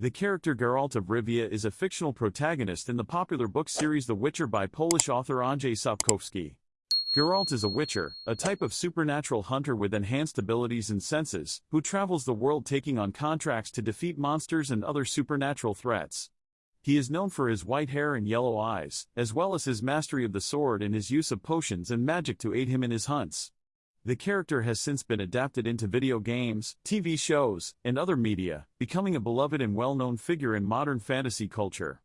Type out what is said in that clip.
The character Geralt of Rivia is a fictional protagonist in the popular book series The Witcher by Polish author Andrzej Sapkowski. Geralt is a witcher, a type of supernatural hunter with enhanced abilities and senses, who travels the world taking on contracts to defeat monsters and other supernatural threats. He is known for his white hair and yellow eyes, as well as his mastery of the sword and his use of potions and magic to aid him in his hunts. The character has since been adapted into video games, TV shows, and other media, becoming a beloved and well-known figure in modern fantasy culture.